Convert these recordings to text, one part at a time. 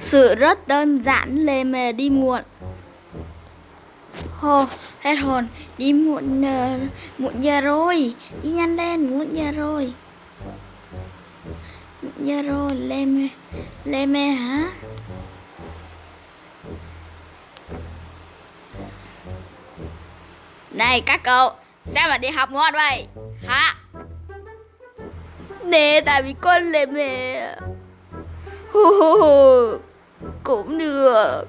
Sự rất đơn giản lề mề đi muộn Hồ, hết hồn Đi muộn uh, muộn giờ rồi Đi nhanh lên, muộn giờ rồi Muộn giờ rồi, lê mê Lê mê hả? Này các cậu Sao mà đi học muộn vậy? Hả? Nè tại vì con lề mề Hù hù hù cũng được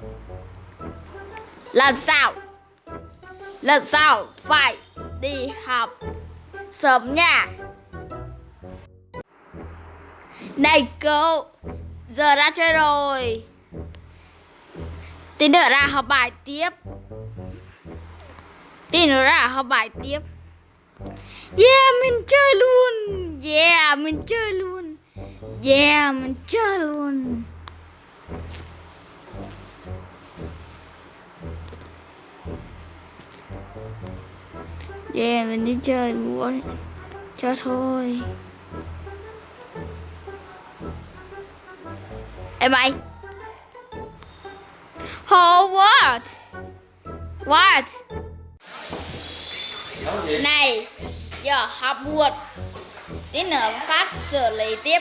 Lần sau Lần sau phải đi học Sớm nha. Này cô Giờ ra chơi rồi. Tí nữa ra học bài tiếp. Tí nữa ra học bài tiếp. Yeah, mình chơi luôn. Yeah, mình chơi luôn. Yeah, mình chơi luôn. Yeah, mình đi chơi luôn Cho thôi. Ê mày Hồ what? What? Này, giờ học buồn. Tí nữa phát xử lý tiếp.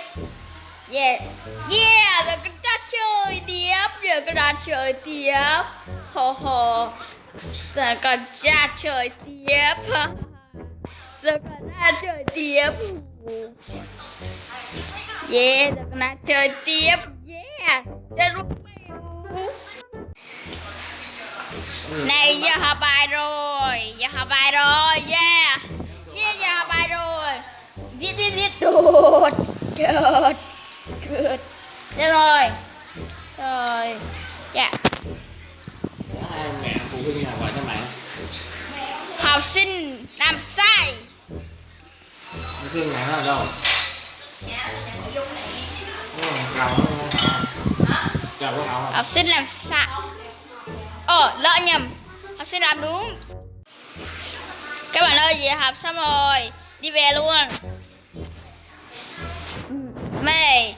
Yeah. Yeah, giờ con đã chơi tiếp. Giờ con đã chơi tiếp. Hồ hồ Giờ còn ra trời tiếp. Giờ còn ra chơi tiếp. Yeah, giờ còn ra chơi tiếp. Yeah Chơi lúc này giờ học bài rồi. Giờ học bài rồi Yeah. Yeah giờ học bài rồi. Viết viết viết. Đột Đột Đột. Được rồi. Rồi. Dạ. Học sinh làm sai. Học sinh mẹ ở đâu Học sinh làm sai. Ồ, lỡ nhầm. Học sinh làm đúng. Các bạn ơi về học xong rồi, Đi về luôn. Mẹ